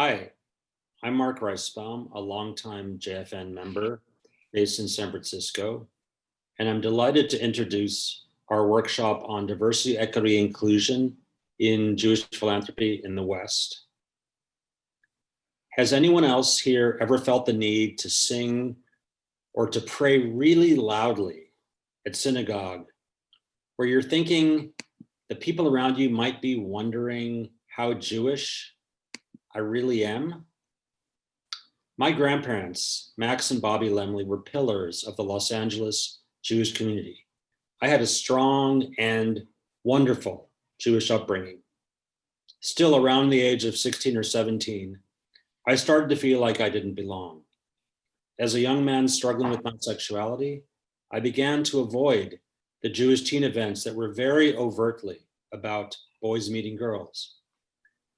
Hi, I'm Mark Reisbaum, a longtime JFN member based in San Francisco, and I'm delighted to introduce our workshop on diversity, equity, inclusion in Jewish philanthropy in the West. Has anyone else here ever felt the need to sing or to pray really loudly at synagogue where you're thinking the people around you might be wondering how Jewish I really am? My grandparents, Max and Bobby Lemley, were pillars of the Los Angeles Jewish community. I had a strong and wonderful Jewish upbringing. Still around the age of 16 or 17, I started to feel like I didn't belong. As a young man struggling with my sexuality, I began to avoid the Jewish teen events that were very overtly about boys meeting girls.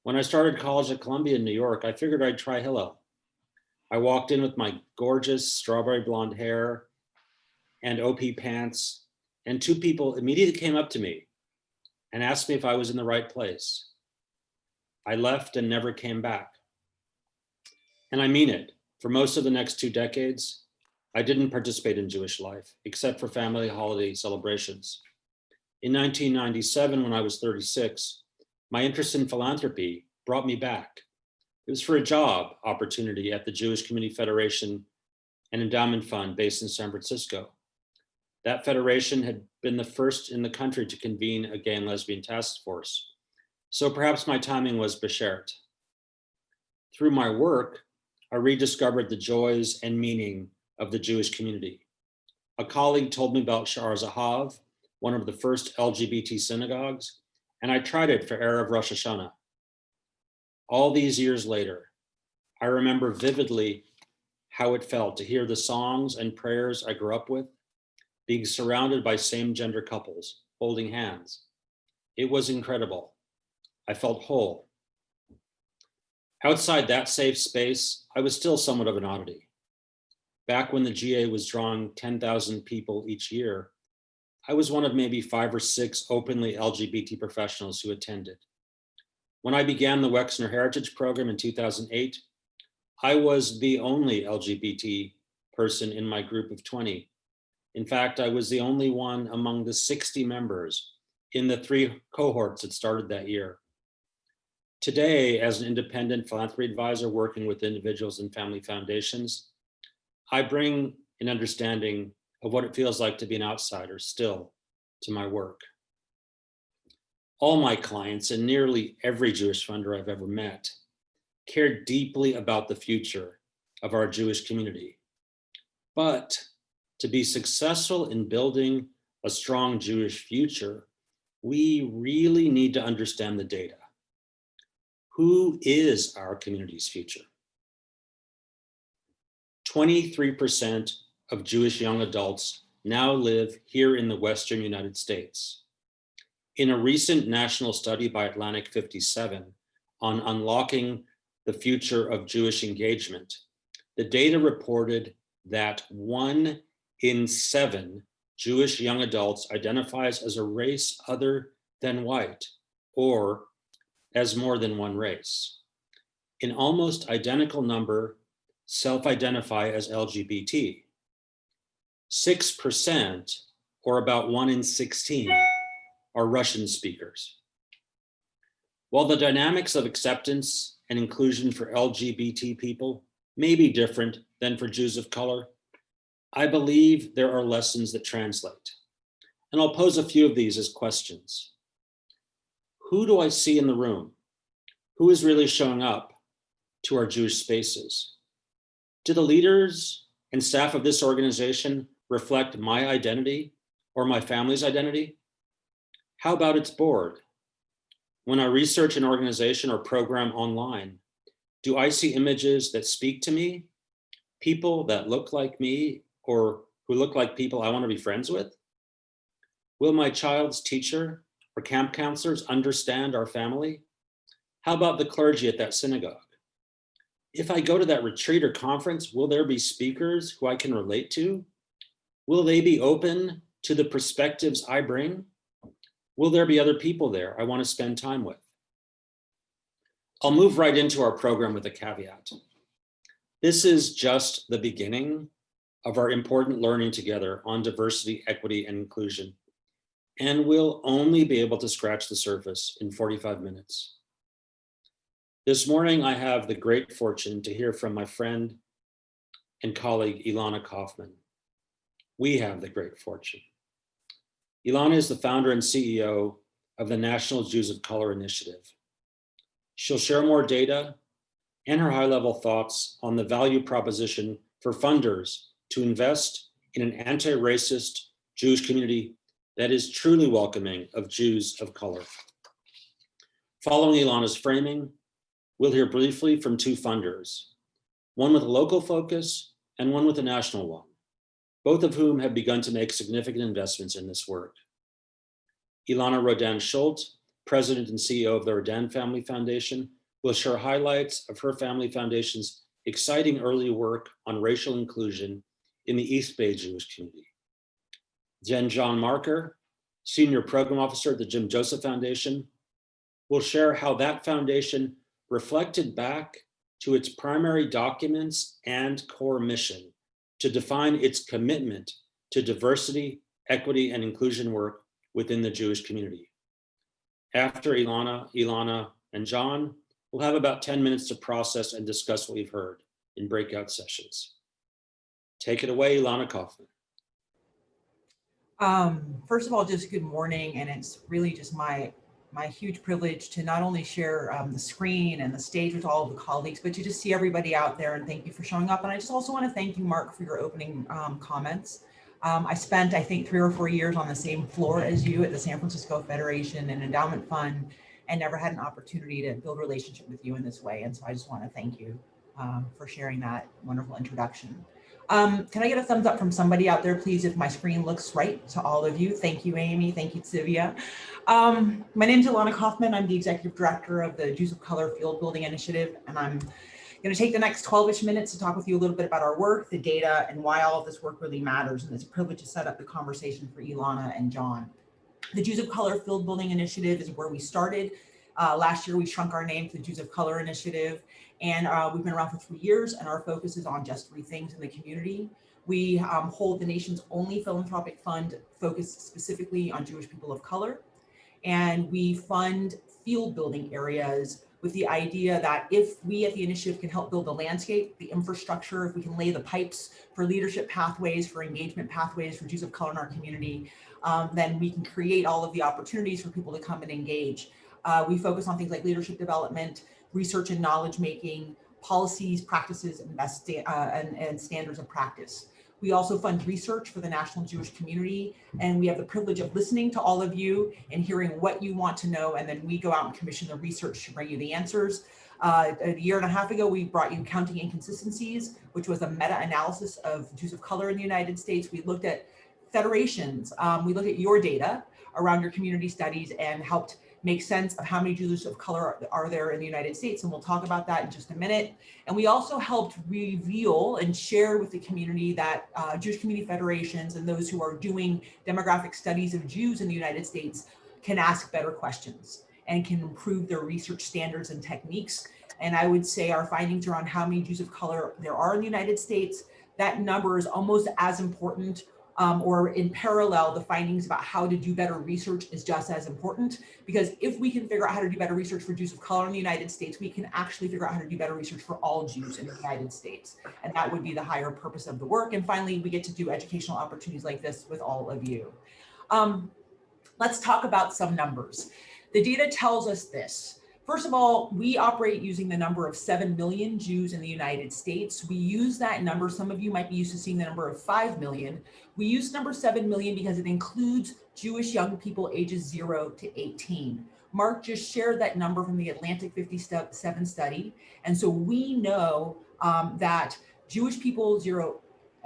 When I started college at Columbia in New York, I figured I'd try Hillel. I walked in with my gorgeous strawberry blonde hair and OP pants, and two people immediately came up to me and asked me if I was in the right place. I left and never came back. And I mean it. For most of the next two decades, I didn't participate in Jewish life, except for family holiday celebrations. In 1997, when I was 36, my interest in philanthropy brought me back. It was for a job opportunity at the Jewish Community Federation and Endowment Fund based in San Francisco. That federation had been the first in the country to convene a gay and lesbian task force. So perhaps my timing was beshert. Through my work, I rediscovered the joys and meaning of the Jewish community. A colleague told me about Sha'ar Zahav, one of the first LGBT synagogues, and I tried it for Erev Rosh Hashanah. All these years later, I remember vividly how it felt to hear the songs and prayers I grew up with, being surrounded by same gender couples, holding hands. It was incredible. I felt whole. Outside that safe space, I was still somewhat of an oddity. Back when the GA was drawing 10,000 people each year, I was one of maybe five or six openly LGBT professionals who attended. When I began the Wexner Heritage Program in 2008, I was the only LGBT person in my group of 20. In fact, I was the only one among the 60 members in the three cohorts that started that year. Today, as an independent philanthropy advisor working with individuals and family foundations, I bring an understanding of what it feels like to be an outsider still to my work. All my clients and nearly every Jewish funder I've ever met care deeply about the future of our Jewish community. But to be successful in building a strong Jewish future, we really need to understand the data. Who is our community's future? 23% of Jewish young adults now live here in the Western United States. In a recent national study by Atlantic 57 on unlocking the future of Jewish engagement, the data reported that one in seven Jewish young adults identifies as a race other than white or as more than one race. An almost identical number self-identify as LGBT. 6%, or about one in 16, are Russian speakers. While the dynamics of acceptance and inclusion for LGBT people may be different than for Jews of color, I believe there are lessons that translate. And I'll pose a few of these as questions. Who do I see in the room? Who is really showing up to our Jewish spaces? Do the leaders and staff of this organization reflect my identity or my family's identity? How about its board? When I research an organization or program online, do I see images that speak to me? People that look like me or who look like people I want to be friends with? Will my child's teacher or camp counselors understand our family? How about the clergy at that synagogue? If I go to that retreat or conference, will there be speakers who I can relate to? Will they be open to the perspectives I bring? Will there be other people there I want to spend time with? I'll move right into our program with a caveat. This is just the beginning of our important learning together on diversity, equity, and inclusion. And we'll only be able to scratch the surface in 45 minutes. This morning, I have the great fortune to hear from my friend and colleague, Ilana Kaufman. We have the great fortune. Ilana is the founder and CEO of the National Jews of Color Initiative. She'll share more data and her high-level thoughts on the value proposition for funders to invest in an anti-racist Jewish community that is truly welcoming of Jews of color. Following Ilana's framing, we'll hear briefly from two funders, one with a local focus and one with a national one, both of whom have begun to make significant investments in this work. Ilana Rodan-Schultz, president and CEO of the Rodan Family Foundation, will share highlights of her family foundation's exciting early work on racial inclusion in the East Bay Jewish community. Jen John Marker, Senior Program Officer at the Jim Joseph Foundation, will share how that foundation reflected back to its primary documents and core mission to define its commitment to diversity, equity, and inclusion work within the Jewish community. After Ilana, Ilana, and John, we'll have about 10 minutes to process and discuss what we've heard in breakout sessions. Take it away, Ilana Kaufman. Um, first of all, just good morning. And it's really just my my huge privilege to not only share um, the screen and the stage with all of the colleagues, but to just see everybody out there and thank you for showing up. And I just also want to thank you, Mark, for your opening um, comments. Um, I spent, I think, three or four years on the same floor as you at the San Francisco Federation and Endowment Fund and never had an opportunity to build relationship with you in this way. And so I just want to thank you um, for sharing that wonderful introduction. Um, can I get a thumbs up from somebody out there, please, if my screen looks right to all of you? Thank you, Amy. Thank you, Sivia. Um, my name is Ilana Kaufman. I'm the executive director of the Jews of Color Field Building Initiative, and I'm going to take the next 12-ish minutes to talk with you a little bit about our work, the data, and why all of this work really matters. And it's a privilege to set up the conversation for Ilana and John. The Jews of Color Field Building Initiative is where we started. Uh, last year, we shrunk our name to the Jews of Color Initiative, and uh, we've been around for three years and our focus is on just three things in the community. We um, hold the nation's only philanthropic fund focused specifically on Jewish people of color. And we fund field building areas with the idea that if we at the initiative can help build the landscape, the infrastructure, if we can lay the pipes for leadership pathways, for engagement pathways for Jews of color in our community, um, then we can create all of the opportunities for people to come and engage. Uh, we focus on things like leadership development, research and knowledge making, policies, practices, and, best uh, and, and standards of practice. We also fund research for the national Jewish community, and we have the privilege of listening to all of you and hearing what you want to know, and then we go out and commission the research to bring you the answers. Uh, a year and a half ago, we brought you Counting Inconsistencies, which was a meta-analysis of Jews of color in the United States. We looked at federations. Um, we looked at your data around your community studies and helped make sense of how many Jews of color are there in the United States. And we'll talk about that in just a minute. And we also helped reveal and share with the community that uh, Jewish community federations and those who are doing demographic studies of Jews in the United States can ask better questions and can improve their research standards and techniques. And I would say our findings around how many Jews of color there are in the United States, that number is almost as important um, or in parallel, the findings about how to do better research is just as important because if we can figure out how to do better research for Jews of color in the United States, we can actually figure out how to do better research for all Jews in the United States. And that would be the higher purpose of the work. And finally, we get to do educational opportunities like this with all of you. Um, let's talk about some numbers. The data tells us this. First of all, we operate using the number of 7 million Jews in the United States. We use that number. Some of you might be used to seeing the number of 5 million. We use number 7 million because it includes Jewish young people ages 0 to 18. Mark just shared that number from the Atlantic 57 study. And so we know um, that Jewish people zero,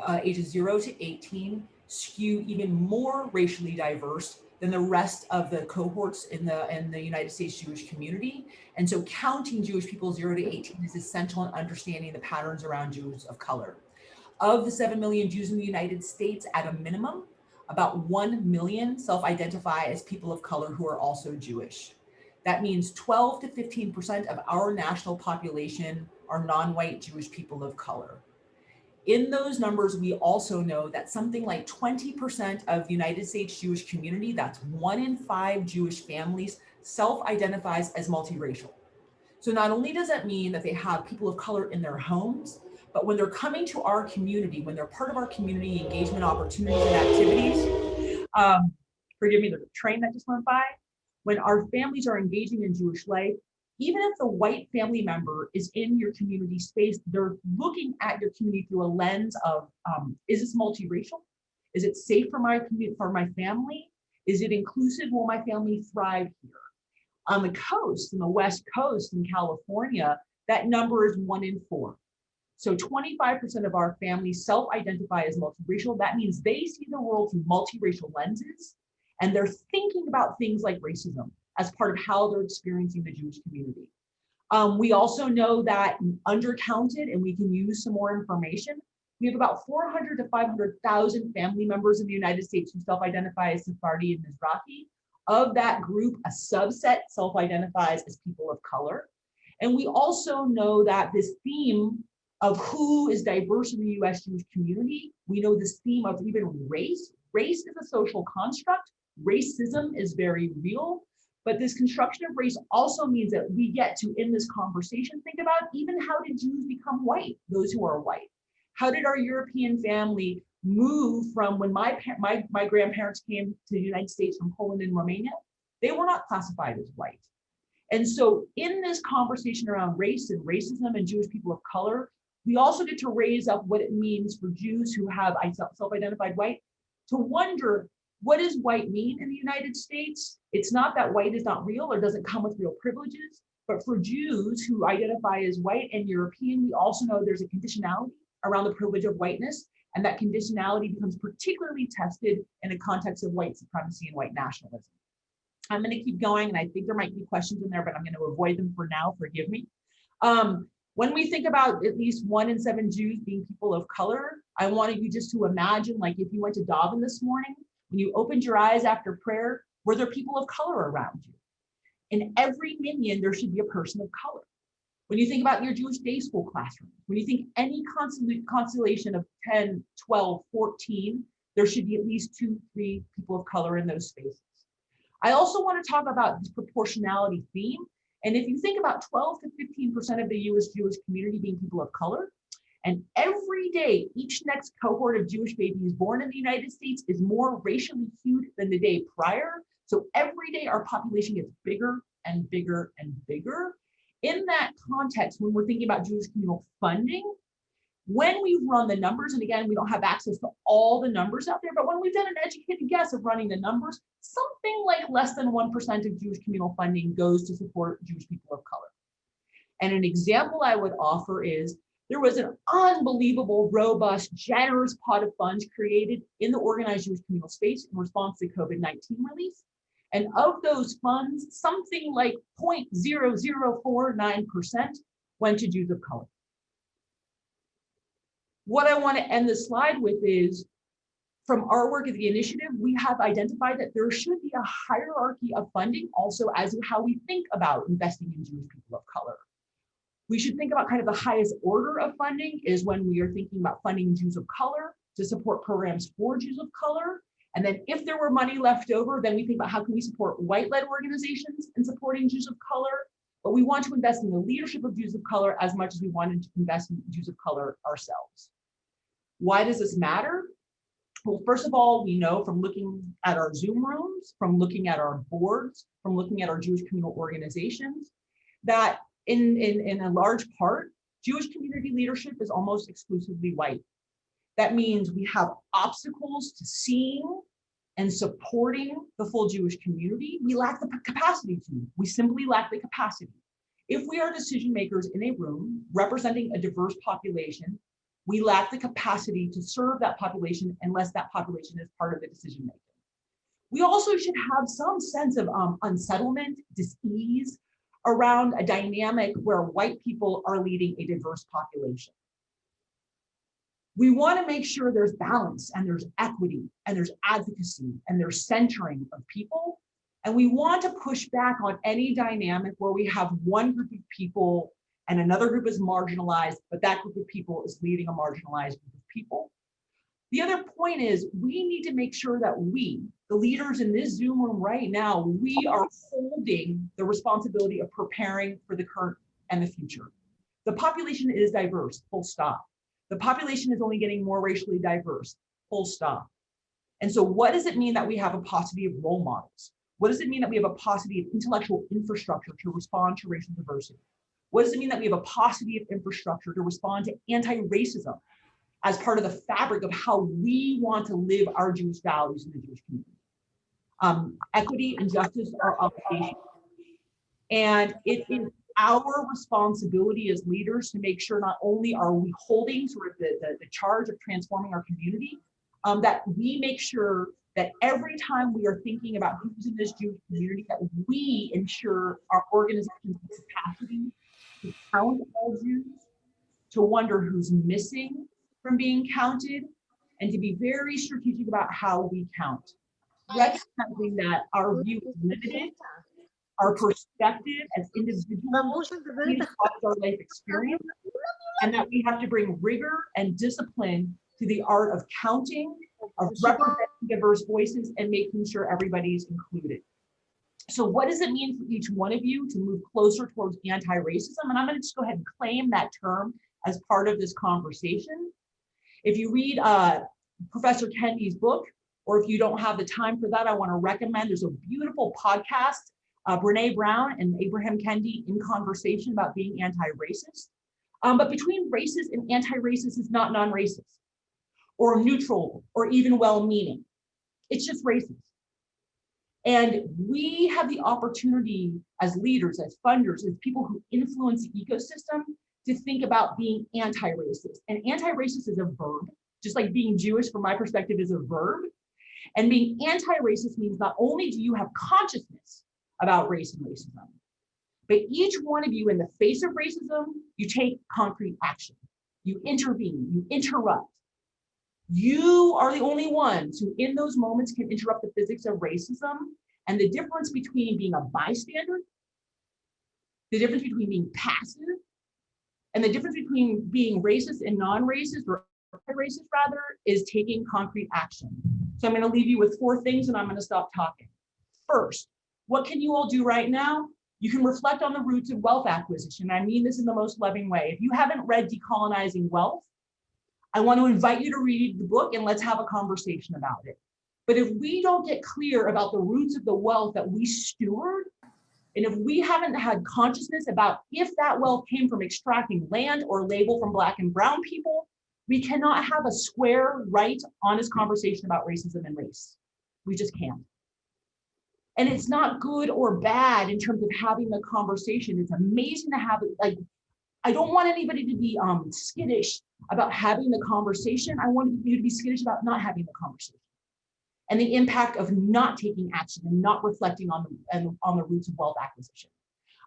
uh, ages 0 to 18 skew even more racially diverse than the rest of the cohorts in the in the United States Jewish community. And so counting Jewish people 0 to 18 is essential in understanding the patterns around Jews of color. Of the 7 million Jews in the United States, at a minimum, about 1 million self-identify as people of color who are also Jewish. That means 12 to 15% of our national population are non-white Jewish people of color. In those numbers, we also know that something like 20% of the United States Jewish community, that's one in five Jewish families, self-identifies as multiracial. So not only does that mean that they have people of color in their homes, but when they're coming to our community, when they're part of our community engagement opportunities and activities, um, forgive me, the train that just went by, when our families are engaging in Jewish life, even if the white family member is in your community space, they're looking at your community through a lens of, um, is this multiracial? Is it safe for my community, for my family? Is it inclusive? Will my family thrive here? On the coast, in the West Coast in California, that number is one in four. So 25% of our families self-identify as multiracial. That means they see the world through multiracial lenses and they're thinking about things like racism as part of how they're experiencing the Jewish community. Um, we also know that undercounted, and we can use some more information, we have about 400 to 500,000 family members in the United States who self-identify as Sephardi and Mizrahi. Of that group, a subset self-identifies as people of color. And we also know that this theme of who is diverse in the US Jewish community, we know this theme of even race. Race is a social construct. Racism is very real. But this construction of race also means that we get to, in this conversation, think about even how did Jews become white, those who are white? How did our European family move from when my, my, my grandparents came to the United States from Poland and Romania? They were not classified as white. And so in this conversation around race and racism and Jewish people of color, we also get to raise up what it means for Jews who have self-identified white to wonder what does white mean in the United States? It's not that white is not real or doesn't come with real privileges, but for Jews who identify as white and European, we also know there's a conditionality around the privilege of whiteness, and that conditionality becomes particularly tested in the context of white supremacy and white nationalism. I'm going to keep going, and I think there might be questions in there, but I'm going to avoid them for now, forgive me. Um, when we think about at least one in seven Jews being people of color, I wanted you just to imagine, like if you went to davening this morning, when you opened your eyes after prayer, were there people of color around you? In every minyan, there should be a person of color. When you think about your Jewish day school classroom, when you think any constellation of 10, 12, 14, there should be at least two, three people of color in those spaces. I also want to talk about this proportionality theme. And if you think about 12 to 15% of the US Jewish community being people of color, and every day, each next cohort of Jewish babies born in the United States is more racially hued than the day prior. So every day our population gets bigger and bigger and bigger. In that context, when we're thinking about Jewish communal funding, when we run the numbers, and again, we don't have access to all the numbers out there, but when we've done an educated guess of running the numbers, something like less than 1% of Jewish communal funding goes to support Jewish people of color. And an example I would offer is there was an unbelievable, robust, generous pot of funds created in the organized Jewish communal space in response to COVID-19 release. And of those funds, something like 0.0049% went to Jews of color. What I want to end the slide with is, from our work at the initiative, we have identified that there should be a hierarchy of funding also as how we think about investing in Jewish people of color we should think about kind of the highest order of funding is when we are thinking about funding Jews of color to support programs for Jews of color. And then if there were money left over, then we think about how can we support white-led organizations in supporting Jews of color. But we want to invest in the leadership of Jews of color as much as we wanted to invest in Jews of color ourselves. Why does this matter? Well, first of all, we know from looking at our Zoom rooms, from looking at our boards, from looking at our Jewish communal organizations, that in, in, in a large part, Jewish community leadership is almost exclusively white. That means we have obstacles to seeing and supporting the full Jewish community. We lack the capacity to, we simply lack the capacity. If we are decision makers in a room representing a diverse population, we lack the capacity to serve that population unless that population is part of the decision making. We also should have some sense of um, unsettlement, dis-ease, around a dynamic where white people are leading a diverse population. We want to make sure there's balance and there's equity and there's advocacy and there's centering of people. And we want to push back on any dynamic where we have one group of people and another group is marginalized, but that group of people is leading a marginalized group of people. The other point is we need to make sure that we, the leaders in this Zoom room right now, we are holding the responsibility of preparing for the current and the future. The population is diverse, full stop. The population is only getting more racially diverse, full stop. And so what does it mean that we have a paucity of role models? What does it mean that we have a paucity of intellectual infrastructure to respond to racial diversity? What does it mean that we have a paucity of infrastructure to respond to anti-racism? as part of the fabric of how we want to live our Jewish values in the Jewish community. Um, equity and justice are obligations. And it is our responsibility as leaders to make sure not only are we holding sort of the, the, the charge of transforming our community, um, that we make sure that every time we are thinking about who's in this Jewish community, that we ensure our organization's capacity to count all Jews, to wonder who's missing, from being counted and to be very strategic about how we count. Recognizing that our view is limited, our perspective as individuals our life experience, and that we have to bring rigor and discipline to the art of counting, of representing diverse voices and making sure everybody's included. So what does it mean for each one of you to move closer towards anti-racism? And I'm gonna just go ahead and claim that term as part of this conversation. If you read uh, Professor Kendi's book, or if you don't have the time for that, I want to recommend there's a beautiful podcast, uh, Brene Brown and Ibram Kendi in conversation about being anti-racist. Um, but between racist and anti-racist is not non-racist or neutral or even well-meaning. It's just racist. And we have the opportunity as leaders, as funders, as people who influence the ecosystem to think about being anti-racist. And anti-racist is a verb, just like being Jewish from my perspective is a verb. And being anti-racist means not only do you have consciousness about race and racism, but each one of you in the face of racism, you take concrete action. You intervene, you interrupt. You are the only ones who in those moments can interrupt the physics of racism and the difference between being a bystander, the difference between being passive and the difference between being racist and non-racist or racist rather is taking concrete action. So I'm going to leave you with four things and I'm going to stop talking. First, what can you all do right now? You can reflect on the roots of wealth acquisition. I mean this in the most loving way. If you haven't read Decolonizing Wealth, I want to invite you to read the book and let's have a conversation about it. But if we don't get clear about the roots of the wealth that we steward, and if we haven't had consciousness about if that wealth came from extracting land or labor from black and brown people, we cannot have a square, right, honest conversation about racism and race. We just can't. And it's not good or bad in terms of having the conversation. It's amazing to have it. Like, I don't want anybody to be um, skittish about having the conversation. I want you to be skittish about not having the conversation and the impact of not taking action and not reflecting on the, on the roots of wealth acquisition.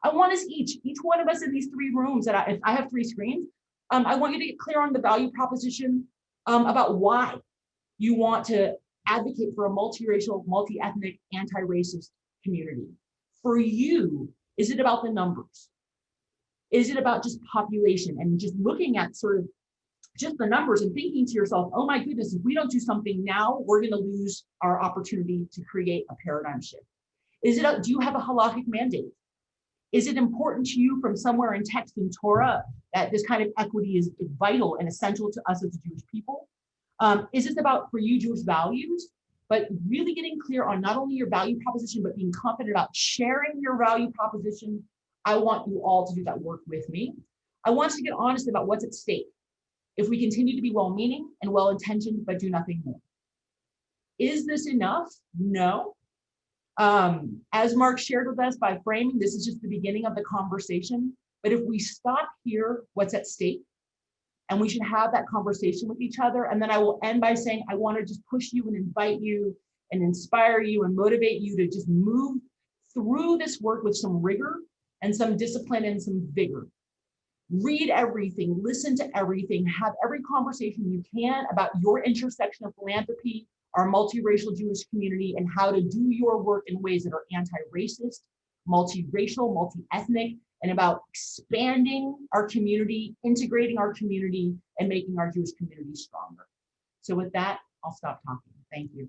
I want us each, each one of us in these three rooms that I, I have three screens, um, I want you to get clear on the value proposition um, about why you want to advocate for a multiracial, multi-ethnic, anti-racist community. For you, is it about the numbers? Is it about just population and just looking at sort of just the numbers and thinking to yourself, oh my goodness, if we don't do something now, we're going to lose our opportunity to create a paradigm shift. Is it, a, do you have a halachic mandate? Is it important to you from somewhere in text in Torah that this kind of equity is, vital and essential to us as Jewish people? Um, is this about for you Jewish values, but really getting clear on not only your value proposition, but being confident about sharing your value proposition? I want you all to do that work with me. I want you to get honest about what's at stake if we continue to be well-meaning and well-intentioned but do nothing more. Is this enough? No. Um, as Mark shared with us by framing, this is just the beginning of the conversation. But if we stop here, what's at stake? And we should have that conversation with each other. And then I will end by saying, I want to just push you and invite you and inspire you and motivate you to just move through this work with some rigor and some discipline and some vigor read everything, listen to everything, have every conversation you can about your intersection of philanthropy, our multiracial Jewish community and how to do your work in ways that are anti-racist, multiracial, multi-ethnic, and about expanding our community, integrating our community, and making our Jewish community stronger. So with that, I'll stop talking. Thank you.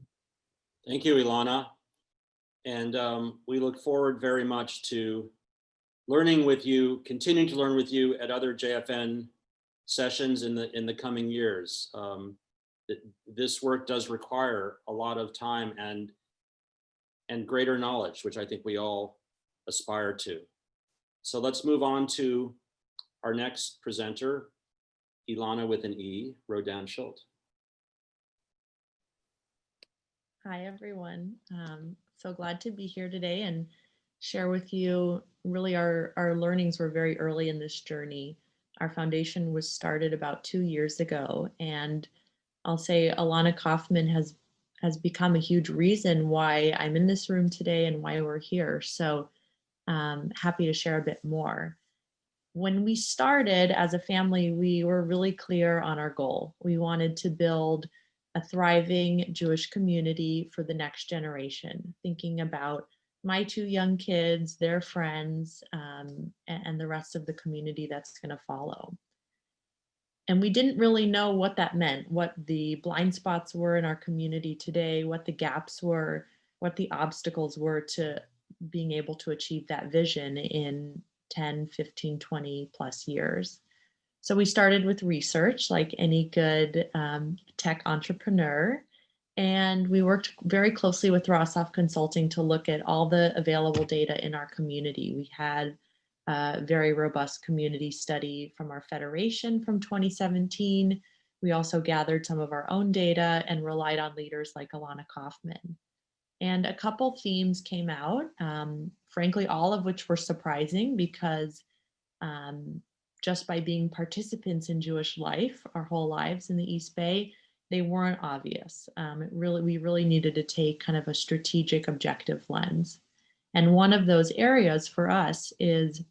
Thank you, Ilana. And um, we look forward very much to learning with you, continuing to learn with you at other JFN sessions in the in the coming years. Um, th- this work does require a lot of time and and greater knowledge, which I think we all aspire to. So let's move on to our next presenter, Ilana with an E, Rodan Schultz. Hi, everyone. Um, so glad to be here today and share with you really our, our learnings were very early in this journey. Our foundation was started about two years ago and I'll say Alana Kaufman has has become a huge reason why I'm in this room today and why we're here. So um, happy to share a bit more. When we started as a family, we were really clear on our goal. We wanted to build a thriving Jewish community for the next generation, thinking about my two young kids, their friends, um, and, the rest of the community that's going to follow. And we didn't really know what that meant, what the blind spots were in our community today, what the gaps were, what the obstacles were to being able to achieve that vision in 10, 15, 20 plus years. So we started with research like any good um, tech entrepreneur. And we worked very closely with Rosov Consulting to look at all the available data in our community. We had a very robust community study from our federation from 2017. We also gathered some of our own data and relied on leaders like Alana Kaufman. And a couple themes came out, um, frankly, all of which were surprising because um, just by being participants in Jewish life our whole lives in the East Bay, they weren't obvious. Um, it really, we really needed to take kind of a strategic objective lens. And one of those areas for us is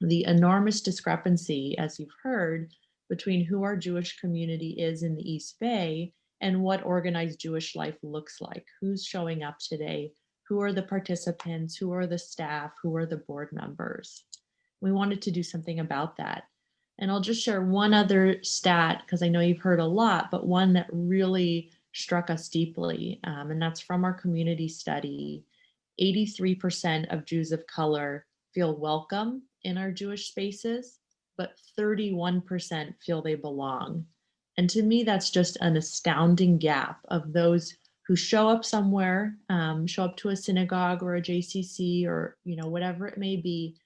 the enormous discrepancy, as you've heard, between who our Jewish community is in the East Bay and what organized Jewish life looks like. Who's showing up today? Who are the participants? Who are the staff? Who are the board members? We wanted to do something about that. And I'll just share one other stat because I know you've heard a lot, but one that really struck us deeply, um, and that's from our community study. 83% of Jews of color feel welcome in our Jewish spaces, but 31% feel they belong. And to me, that's just an astounding gap of those who show up somewhere, um, show up to a synagogue or a JCC or you know whatever it may be.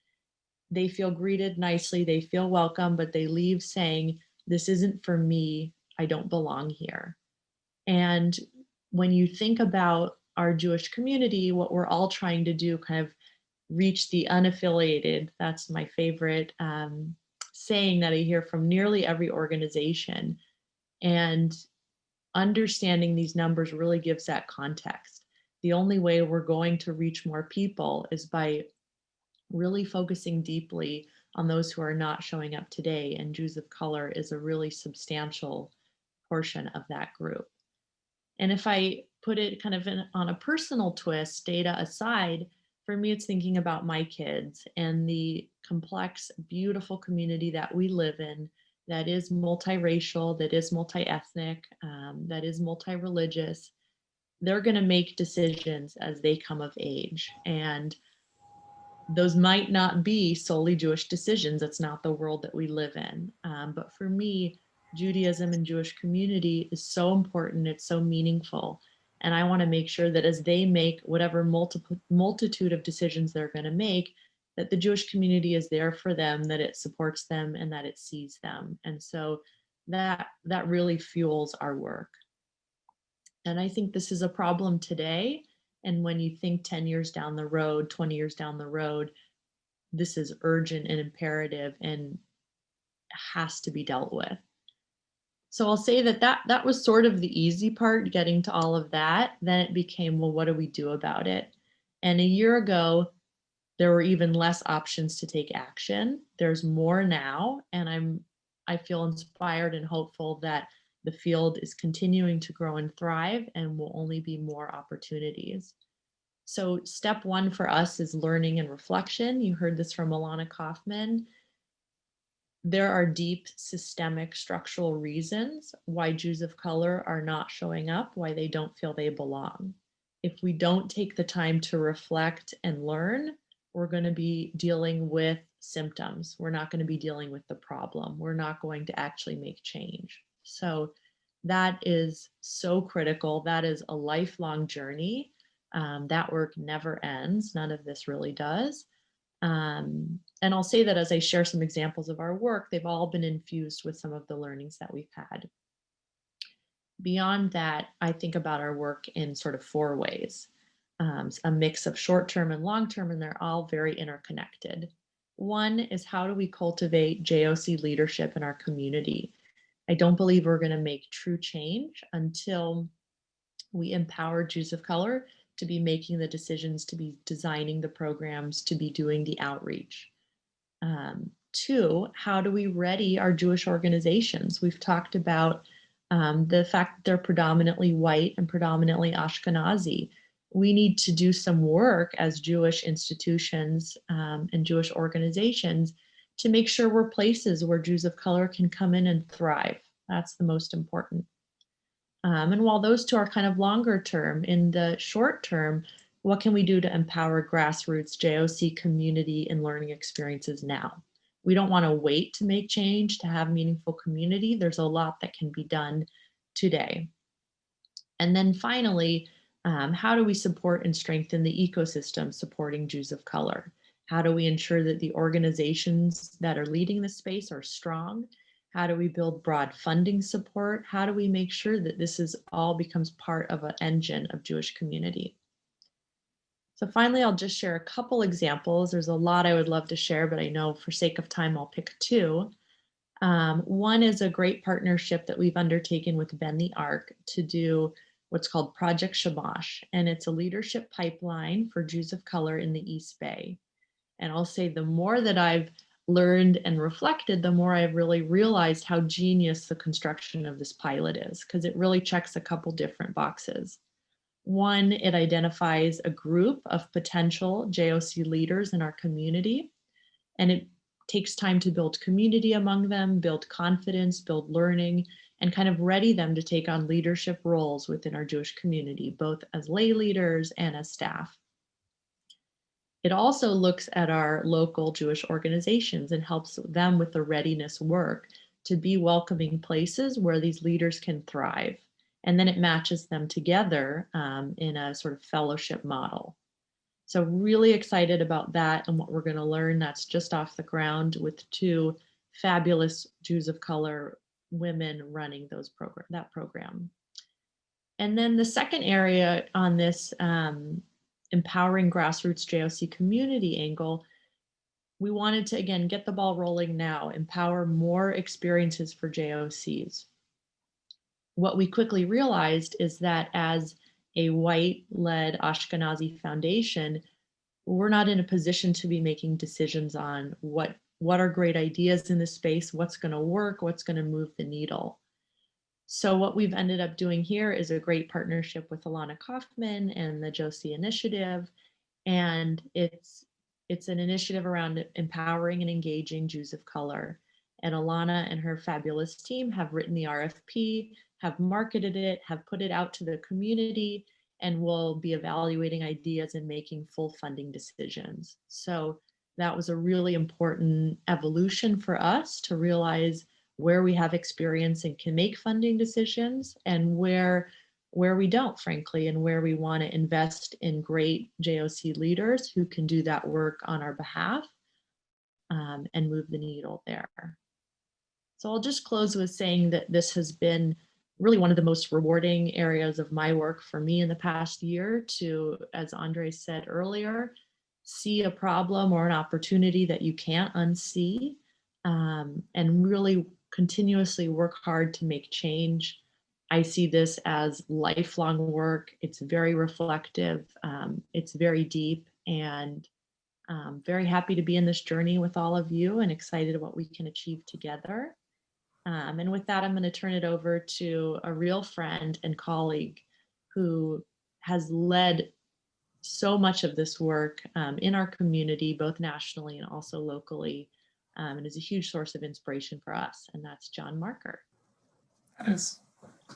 They feel greeted nicely, they feel welcome, but they leave saying, "This isn't for me. I don't belong here." And when you think about our Jewish community, what we're all trying to do, kind of reach the unaffiliated. That's my favorite um, saying that I hear from nearly every organization and understanding these numbers really gives that context. The only way we're going to reach more people is by really focusing deeply on those who are not showing up today. And Jews of color is a really substantial portion of that group. And if I put it kind of in, on a personal twist, data aside, for me, it's thinking about my kids and the complex, beautiful community that we live in that is multiracial, that is multi-ethnic, um, that is multi-religious, they're going to make decisions as they come of age. And those might not be solely Jewish decisions. That's not the world that we live in. Um, but for me, Judaism and Jewish community is so important. It's so meaningful. And I want to make sure that as they make whatever multiple multitude of decisions they're going to make, that the Jewish community is there for them, that it supports them and that it sees them. And so that, that really fuels our work. And I think this is a problem today. And when you think 10 years down the road, 20 years down the road, this is urgent and imperative and has to be dealt with. So I'll say that, that that was sort of the easy part, getting to all of that. Then it became, well, what do we do about it? And a year ago, there were even less options to take action. There's more now, and I'm I feel inspired and hopeful that The field is continuing to grow and thrive and will only be more opportunities. So step one for us is learning and reflection. You heard this from Alana Kaufman. There are deep systemic structural reasons why Jews of color are not showing up, why they don't feel they belong. If we don't take the time to reflect and learn, we're going to be dealing with symptoms. We're not going to be dealing with the problem. We're not going to actually make change. So that is so critical. That is a lifelong journey. Um, that work never ends. None of this really does. Um, and I'll say that as I share some examples of our work, they've all been infused with some of the learnings that we've had. Beyond that, I think about our work in sort of four ways, um, a mix of short-term and long-term, and they're all very interconnected. One is how do we cultivate JOC leadership in our community? I don't believe we're going to make true change until we empower Jews of color to be making the decisions, to be designing the programs, to be doing the outreach. Um, two, how do we ready our Jewish organizations? We've talked about um, the fact that they're predominantly white and predominantly Ashkenazi. We need to do some work as Jewish institutions um, and Jewish organizations to make sure we're places where Jews of color can come in and thrive. That's the most important. Um, and while those two are kind of longer term, in the short term, what can we do to empower grassroots JOC community and learning experiences now? We don't want to wait to make change to have meaningful community. There's a lot that can be done today. And then finally, um, how do we support and strengthen the ecosystem supporting Jews of color? How do we ensure that the organizations that are leading the space are strong how do we build broad funding support? How do we make sure that this is all becomes part of an engine of Jewish community? So finally, I'll just share a couple examples. There's a lot I would love to share, but I know for sake of time, I'll pick two. Um, one is a great partnership that we've undertaken with Bend the Arc to do what's called Project Shamash, and it's a leadership pipeline for Jews of color in the East Bay. And I'll say the more that I've learned and reflected, the more I've really realized how genius the construction of this pilot is, because it really checks a couple different boxes. One, it identifies a group of potential JOC leaders in our community, and it takes time to build community among them, build confidence, build learning, and kind of ready them to take on leadership roles within our Jewish community, both as lay leaders and as staff. It also looks at our local Jewish organizations and helps them with the readiness work to be welcoming places where these leaders can thrive. And then it matches them together um, in a sort of fellowship model. So really excited about that and what we're gonna learn that's just off the ground with two fabulous Jews of color women running those program that program. And then the second area on this um, empowering grassroots JOC community angle, we wanted to, again, get the ball rolling now, empower more experiences for JOCs. What we quickly realized is that as a white-led Ashkenazi foundation, we're not in a position to be making decisions on what, what are great ideas in this space, what's gonna work, what's gonna move the needle. So what we've ended up doing here is a great partnership with Alana Kaufman and the JOC Initiative. And it's, it's an initiative around empowering and engaging Jews of color. And Alana and her fabulous team have written the RFP, have marketed it, have put it out to the community, and will be evaluating ideas and making full funding decisions. So that was a really important evolution for us to realize where we have experience and can make funding decisions and where where we don't, frankly, and where we want to invest in great JOC leaders who can do that work on our behalf um, and move the needle there. So I'll just close with saying that this has been really one of the most rewarding areas of my work for me in the past year to, as Andre said earlier, see a problem or an opportunity that you can't unsee um, and really continuously work hard to make change. I see this as lifelong work. It's very reflective. Um, it's very deep and um, very happy to be in this journey with all of you and excited about what we can achieve together. Um, and with that, I'm going to turn it over to a real friend and colleague who has led so much of this work um, in our community, both nationally and also locally, um, and is a huge source of inspiration for us. And that's John Marker. That is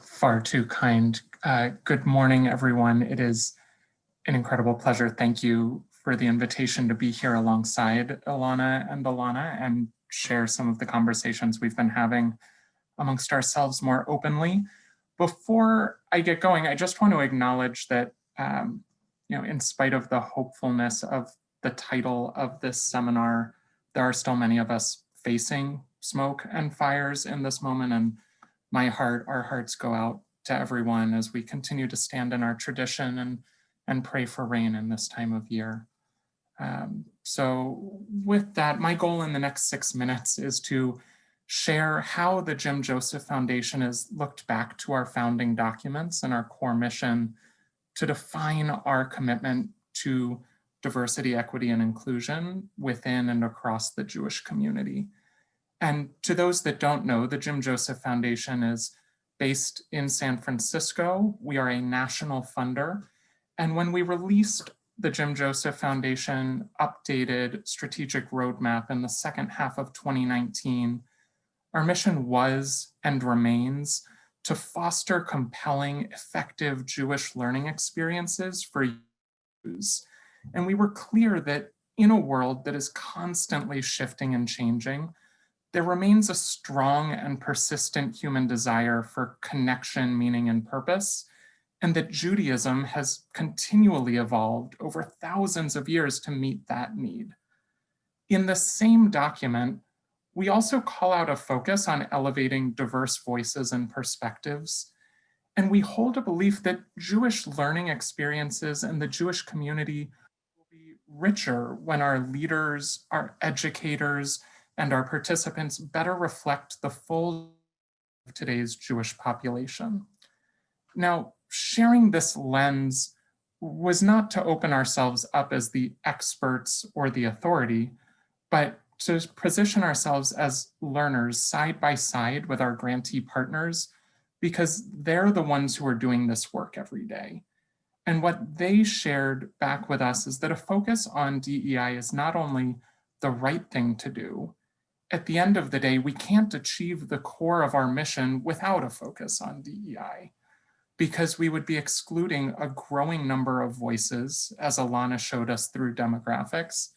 far too kind. Uh, good morning, everyone. It is an incredible pleasure. Thank you for the invitation to be here alongside Ilana and Alana and share some of the conversations we've been having amongst ourselves more openly. Before I get going, I just want to acknowledge that, um, you know, in spite of the hopefulness of the title of this seminar, there are still many of us facing smoke and fires in this moment. And my heart, our hearts go out to everyone as we continue to stand in our tradition and, and pray for rain in this time of year. Um, so with that, my goal in the next six minutes is to share how the Jim Joseph Foundation has looked back to our founding documents and our core mission to define our commitment to diversity, equity, and inclusion within and across the Jewish community. And to those that don't know, the Jim Joseph Foundation is based in San Francisco. We are a national funder. And when we released the Jim Joseph Foundation updated strategic roadmap in the second half of 2019, our mission was and remains to foster compelling, effective Jewish learning experiences for youth. And we were clear that in a world that is constantly shifting and changing, there remains a strong and persistent human desire for connection, meaning, and purpose, and that Judaism has continually evolved over thousands of years to meet that need. In the same document, we also call out a focus on elevating diverse voices and perspectives, and we hold a belief that Jewish learning experiences and the Jewish community richer when our leaders, our educators, and our participants better reflect the full of today's Jewish population. Now, sharing this lens was not to open ourselves up as the experts or the authority, but to position ourselves as learners side by side with our grantee partners, because they're the ones who are doing this work every day. And what they shared back with us is that a focus on DEI is not only the right thing to do, at the end of the day, we can't achieve the core of our mission without a focus on DEI because we would be excluding a growing number of voices, as Alana showed us through demographics,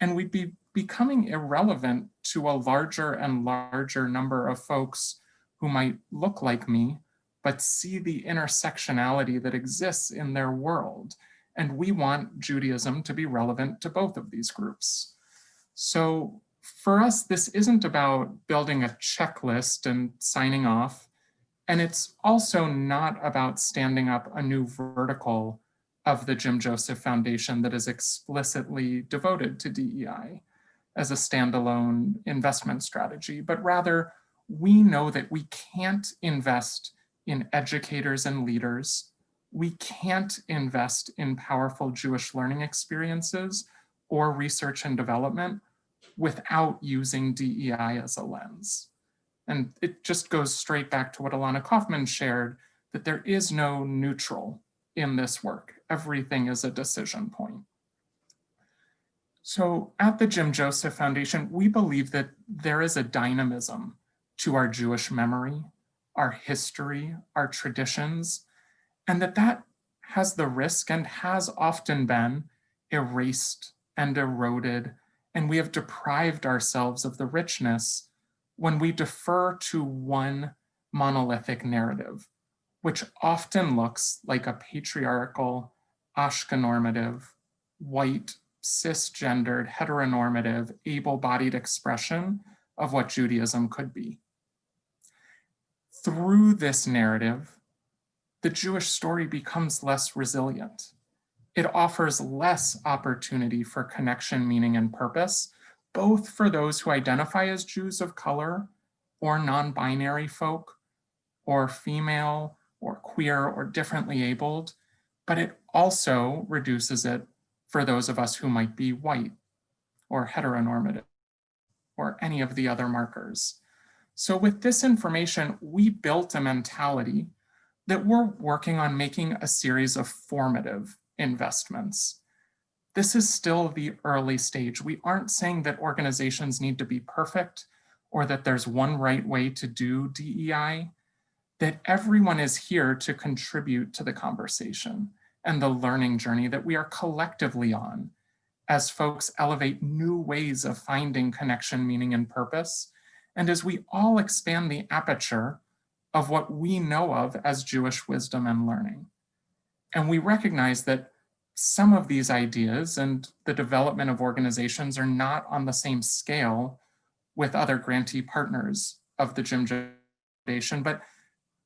and we'd be becoming irrelevant to a larger and larger number of folks who might look like me, but see the intersectionality that exists in their world. And we want Judaism to be relevant to both of these groups. So for us, this isn't about building a checklist and signing off. And it's also not about standing up a new vertical of the Jim Joseph Foundation that is explicitly devoted to DEI as a standalone investment strategy, but rather we know that we can't invest in educators and leaders. We can't invest in powerful Jewish learning experiences or research and development without using DEI as a lens. And it just goes straight back to what Ilana Kaufman shared, that there is no neutral in this work. Everything is a decision point. So at the Jim Joseph Foundation, we believe that there is a dynamism to our Jewish memory, our history, our traditions, and that that has the risk and has often been erased and eroded, and we have deprived ourselves of the richness when we defer to one monolithic narrative, which often looks like a patriarchal, Ashkenormative, white, cisgendered, heteronormative, able-bodied expression of what Judaism could be. Through this narrative, the Jewish story becomes less resilient. It offers less opportunity for connection, meaning, and purpose, both for those who identify as Jews of color or non-binary folk or female or queer or differently abled, but it also reduces it for those of us who might be white or heteronormative or any of the other markers. So with this information, we built a mentality that we're working on making a series of formative investments. This is still the early stage. We aren't saying that organizations need to be perfect or that there's one right way to do DEI, that everyone is here to contribute to the conversation and the learning journey that we are collectively on as folks elevate new ways of finding connection, meaning, and purpose, and as we all expand the aperture of what we know of as Jewish wisdom and learning. And we recognize that some of these ideas and the development of organizations are not on the same scale with other grantee partners of the Jim Foundation, but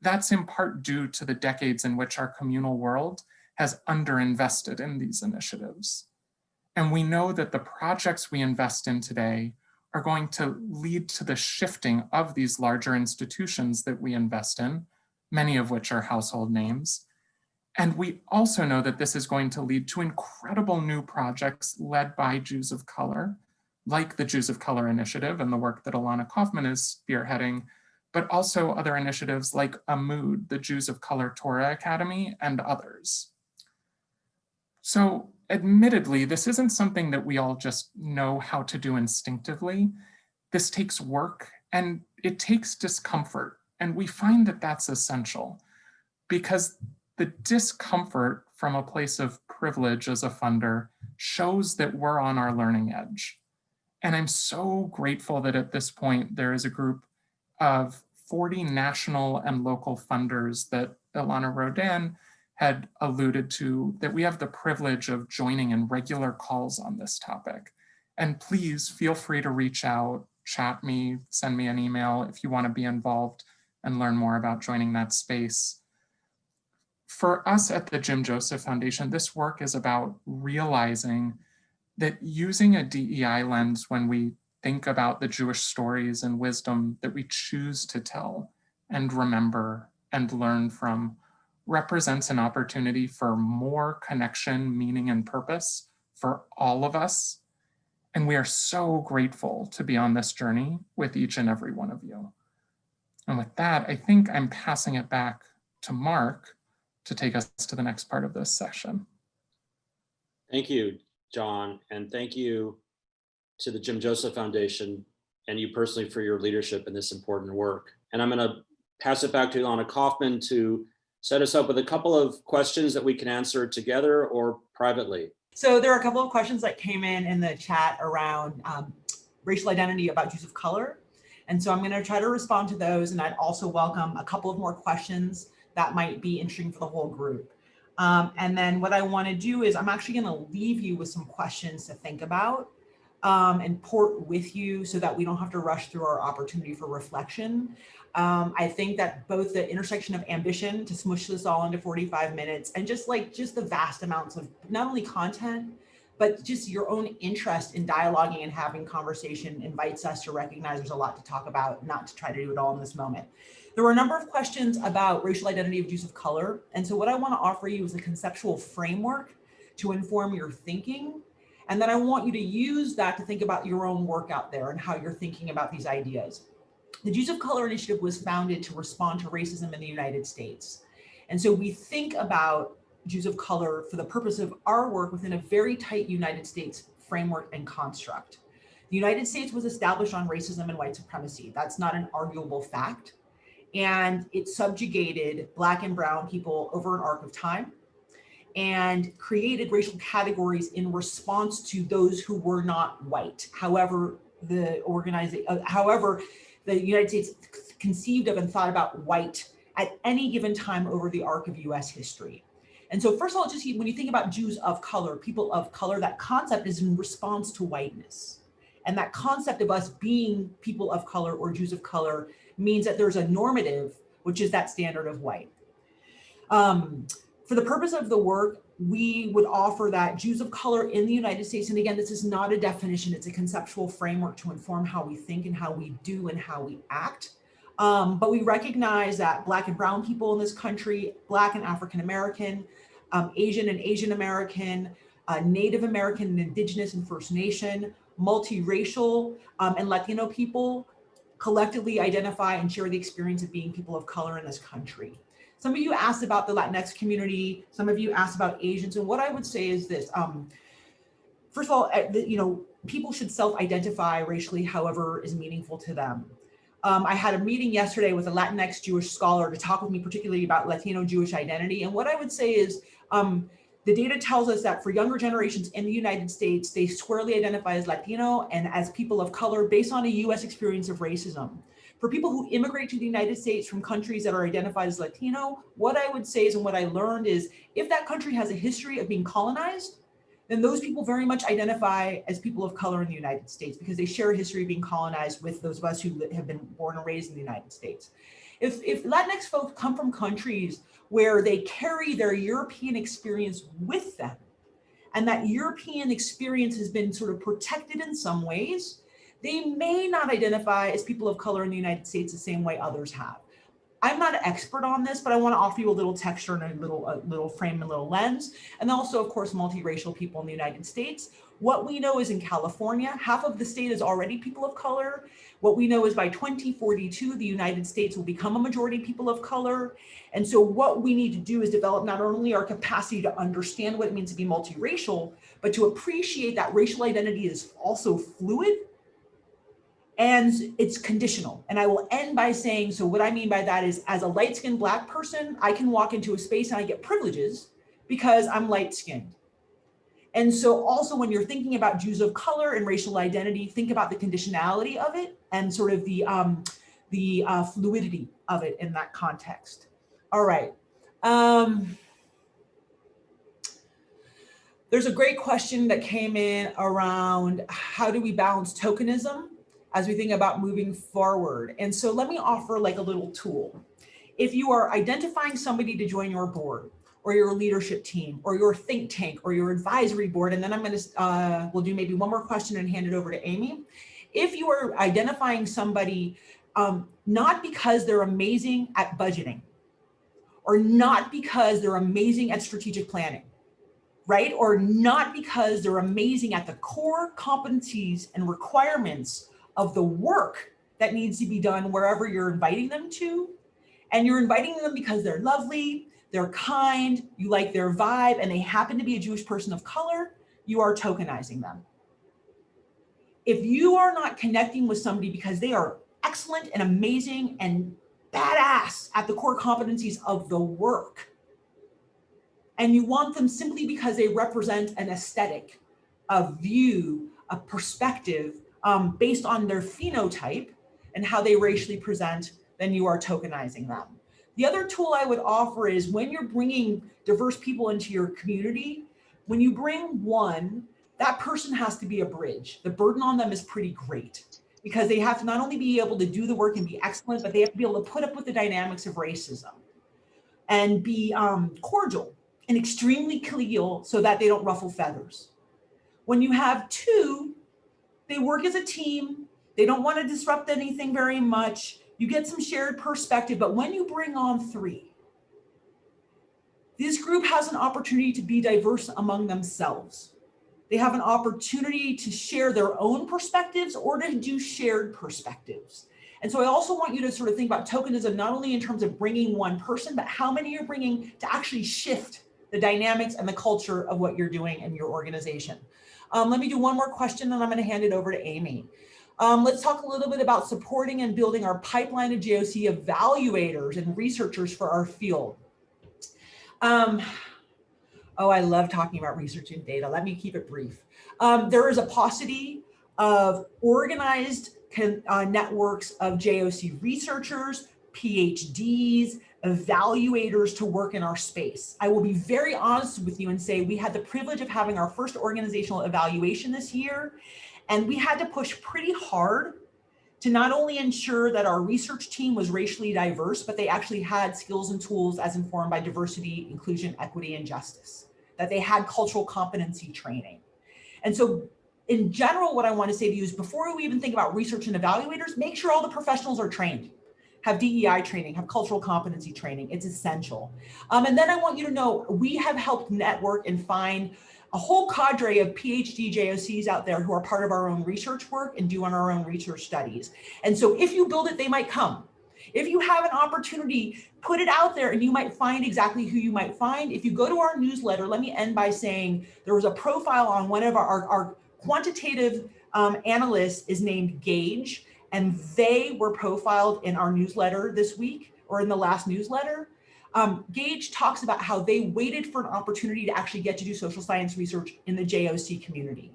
that's in part due to the decades in which our communal world has underinvested in these initiatives. And we know that the projects we invest in today are going to lead to the shifting of these larger institutions that we invest in, many of which are household names. And we also know that this is going to lead to incredible new projects led by Jews of color, like the Jews of Color Initiative and the work that Ilana Kaufman is spearheading, but also other initiatives like AMUD, the Jews of Color Torah Academy, and others. So admittedly, this isn't something that we all just know how to do instinctively. This takes work and it takes discomfort. And we find that that's essential because the discomfort from a place of privilege as a funder shows that we're on our learning edge. And I'm so grateful that at this point, there is a group of 40 national and local funders that Ilana Rodan had alluded to that we have the privilege of joining in regular calls on this topic. And please feel free to reach out, chat me, send me an email if you wanna be involved and learn more about joining that space. For us at the Jim Joseph Foundation, this work is about realizing that using a DEI lens when we think about the Jewish stories and wisdom that we choose to tell and remember and learn from represents an opportunity for more connection, meaning, and purpose for all of us. And we are so grateful to be on this journey with each and every one of you. And with that, I think I'm passing it back to Mark to take us to the next part of this session. Thank you, John, and thank you to the Jim Joseph Foundation and you personally for your leadership in this important work. And I'm going to pass it back to Ilana Kaufman to set us up with a couple of questions that we can answer together or privately. So there are a couple of questions that came in in the chat around um, racial identity about Jews of color. And so I'm going to try to respond to those. And I'd also welcome a couple of more questions that might be interesting for the whole group. Um, and then what I want to do is I'm actually going to leave you with some questions to think about um, and port with you so that we don't have to rush through our opportunity for reflection. Um, I think that both the intersection of ambition to smush this all into 45 minutes and just like just the vast amounts of not only content, but just your own interest in dialoguing and having conversation invites us to recognize there's a lot to talk about, not to try to do it all in this moment. There were a number of questions about racial identity of Jews of color. And so what I wanna offer you is a conceptual framework to inform your thinking. And then I want you to use that to think about your own work out there and how you're thinking about these ideas. The Jews of Color Initiative was founded to respond to racism in the United States. And so we think about Jews of color for the purpose of our work within a very tight United States framework and construct. The United States was established on racism and white supremacy. That's not an arguable fact. And it subjugated black and brown people over an arc of time and created racial categories in response to those who were not white. However, the organization, uh, however, the United States conceived of and thought about white at any given time over the arc of US history. And so first of all, just when you think about Jews of color, people of color, that concept is in response to whiteness. And that concept of us being people of color or Jews of color means that there's a normative, which is that standard of white. Um, for the purpose of the work, we would offer that Jews of color in the United States, and again, this is not a definition, it's a conceptual framework to inform how we think and how we do and how we act. Um, but we recognize that Black and Brown people in this country, Black and African American, um, Asian and Asian American, uh, Native American and Indigenous and First Nation, multiracial um, and Latino people collectively identify and share the experience of being people of color in this country. Some of you asked about the Latinx community. Some of you asked about Asians. And what I would say is this, um, first of all, uh, you know, people should self-identify racially however is meaningful to them. Um, I had a meeting yesterday with a Latinx Jewish scholar to talk with me particularly about Latino Jewish identity. And what I would say is um, the data tells us that for younger generations in the United States, they squarely identify as Latino and as people of color based on a US experience of racism. For people who immigrate to the United States from countries that are identified as Latino, what I would say is, and what I learned is, if that country has a history of being colonized, then those people very much identify as people of color in the United States because they share a history of being colonized with those of us who have been born and raised in the United States. If, if Latinx folks come from countries where they carry their European experience with them, and that European experience has been sort of protected in some ways, they may not identify as people of color in the United States the same way others have. I'm not an expert on this, but I want to offer you a little texture and a little, a little frame and a little lens. And also, of course, multiracial people in the United States. What we know is in California, half of the state is already people of color. What we know is by 2042, the United States will become a majority people of color. And so what we need to do is develop not only our capacity to understand what it means to be multiracial, but to appreciate that racial identity is also fluid and it's conditional. And I will end by saying, so what I mean by that is as a light skinned black person, I can walk into a space and I get privileges because I'm light skinned. And so also when you're thinking about Jews of color and racial identity, think about the conditionality of it and sort of the, um, the uh, fluidity of it in that context. All right. Um, there's a great question that came in around how do we balance tokenism as we think about moving forward. And so let me offer like a little tool. If you are identifying somebody to join your board or your leadership team or your think tank or your advisory board, and then I'm gonna, uh, we'll do maybe one more question and hand it over to Amy. If you are identifying somebody um, not because they're amazing at budgeting or not because they're amazing at strategic planning, right? Or not because they're amazing at the core competencies and requirements of the work that needs to be done wherever you're inviting them to. And you're inviting them because they're lovely, they're kind, you like their vibe, and they happen to be a Jewish person of color, you are tokenizing them. If you are not connecting with somebody because they are excellent and amazing and badass at the core competencies of the work, and you want them simply because they represent an aesthetic, a view, a perspective um, based on their phenotype and how they racially present, then you are tokenizing them. The other tool I would offer is when you're bringing diverse people into your community, when you bring one, that person has to be a bridge. The burden on them is pretty great because they have to not only be able to do the work and be excellent, but they have to be able to put up with the dynamics of racism and be um, cordial and extremely collegial so that they don't ruffle feathers. When you have two, they work as a team. They don't want to disrupt anything very much. You get some shared perspective, but when you bring on three, this group has an opportunity to be diverse among themselves. They have an opportunity to share their own perspectives or to do shared perspectives. And so I also want you to sort of think about tokenism, not only in terms of bringing one person, but how many you're bringing to actually shift the dynamics and the culture of what you're doing in your organization. Um, let me do one more question and I'm going to hand it over to Amy. Um, let's talk a little bit about supporting and building our pipeline of JOC evaluators and researchers for our field. Um, oh, I love talking about research and data. Let me keep it brief. Um, there is a paucity of organized uh, networks of JOC researchers, PhDs, evaluators to work in our space. I will be very honest with you and say we had the privilege of having our first organizational evaluation this year, and we had to push pretty hard to not only ensure that our research team was racially diverse, but they actually had skills and tools as informed by diversity, inclusion, equity, and justice, that they had cultural competency training. And so in general, what I want to say to you is before we even think about research and evaluators, make sure all the professionals are trained have DEI training, have cultural competency training. It's essential. Um, and then I want you to know we have helped network and find a whole cadre of PhD JOCs out there who are part of our own research work and doing our own research studies. And so if you build it, they might come. If you have an opportunity, put it out there and you might find exactly who you might find. If you go to our newsletter, let me end by saying there was a profile on one of our, our, our quantitative um, analysts is named Gage, and they were profiled in our newsletter this week or in the last newsletter. Um, Gage talks about how they waited for an opportunity to actually get to do social science research in the JOC community.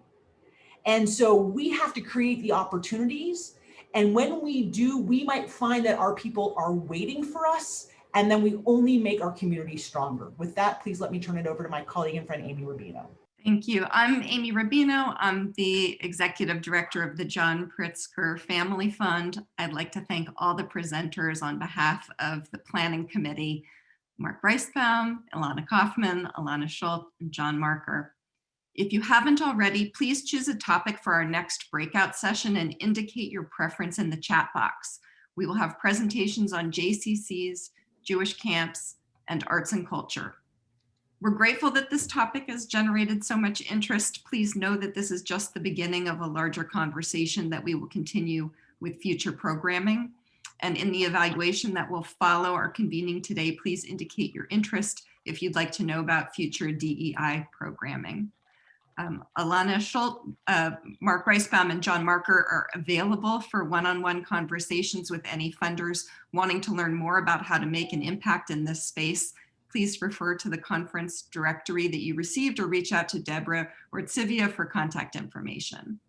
And so we have to create the opportunities. And when we do, we might find that our people are waiting for us and then we only make our community stronger. With that, please let me turn it over to my colleague and friend, Amy Rubino. Thank you. I'm Amy Rubino. I'm the Executive Director of the John Pritzker Family Fund. I'd like to thank all the presenters on behalf of the Planning Committee, Mark Reisbaum, Ilana Kaufman, Alana Schultz, and John Marker. If you haven't already, please choose a topic for our next breakout session and indicate your preference in the chat box. We will have presentations on JCCs, Jewish camps, and arts and culture. We're grateful that this topic has generated so much interest. Please know that this is just the beginning of a larger conversation that we will continue with future programming. And in the evaluation that will follow our convening today, please indicate your interest if you'd like to know about future DEI programming. Um, Alana Schultz, uh, Mark Reisbaum, and John Marker are available for one-on-one -on -one conversations with any funders wanting to learn more about how to make an impact in this space please refer to the conference directory that you received or reach out to Deborah or Tsivia for contact information.